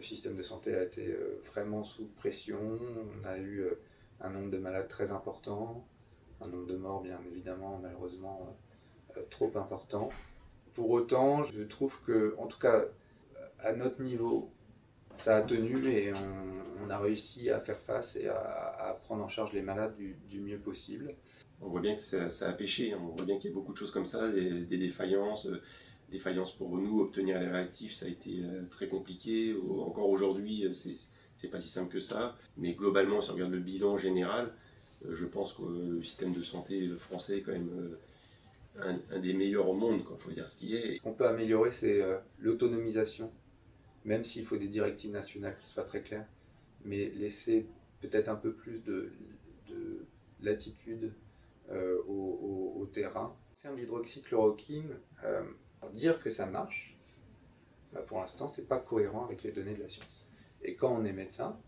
le système de santé a été vraiment sous pression, on a eu un nombre de malades très important, un nombre de morts bien évidemment malheureusement trop important. Pour autant, je trouve que, en tout cas, à notre niveau, ça a tenu et on, a réussi à faire face et à, prendre en charge les malades du, mieux possible. On voit bien que ça, a pêché, hein. on voit bien qu'il y a beaucoup de choses comme ça, des, défaillances, euh, défaillances pour nous, obtenir les réactifs, ça a été euh, très compliqué. Encore aujourd'hui, euh, c'est pas si simple que ça. Mais globalement, si on regarde le bilan général, je pense que le système de santé français est quand même un, des meilleurs au monde, il faut dire ce qui est. Ce qu'on peut améliorer, c'est l'autonomisation même s'il faut des directives nationales qui soient très claires, mais laisser peut-être un peu plus de, latitude euh, au, terrain. C'est l'hydroxychloroquine, euh, dire que ça marche, bah, pour l'instant, c'est pas cohérent avec les données de la science. Et quand on est médecin,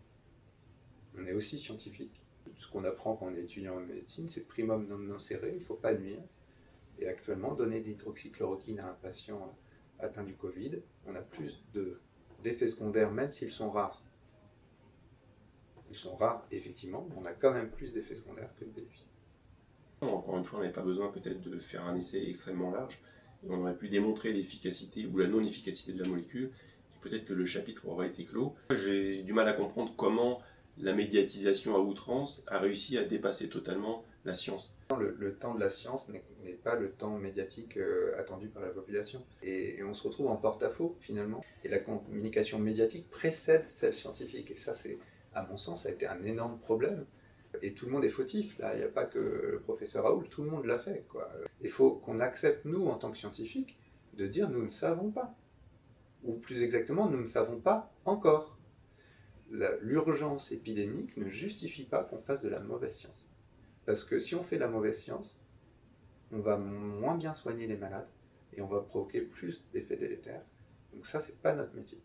on est aussi scientifique. Ce qu'on apprend quand on est étudiant en médecine, c'est primum non nocere, il ne faut pas nuire. Et actuellement, donner de l'hydroxychloroquine à un patient atteint du Covid, on a plus de d'effets secondaires, même s'ils sont rares. Ils sont rares, effectivement, mais on a quand même plus d'effets secondaires que de bénéfices. Encore une fois, on n'avait pas besoin peut-être de faire un essai extrêmement large, on aurait pu démontrer l'efficacité ou la non-efficacité de la molécule, et peut-être que le chapitre aurait été clos. J'ai du mal à comprendre comment la médiatisation à outrance a réussi à dépasser totalement la science. Le, temps de la science n'est pas le temps médiatique euh, attendu par la population. Et, on se retrouve en porte-à-faux finalement. Et la communication médiatique précède celle scientifique. Et ça, c'est, à mon sens, a été un énorme problème. Et tout le monde est fautif, là, il n'y a pas que le professeur Raoul, tout le monde l'a fait. Quoi. Il faut qu'on accepte, nous, en tant que scientifiques, de dire nous ne savons pas. Ou plus exactement, nous ne savons pas encore. L'urgence épidémique ne justifie pas qu'on fasse de la mauvaise science. Parce que si on fait la mauvaise science, on va moins bien soigner les malades et on va provoquer plus d'effets délétères. Donc ça, c'est pas notre métier.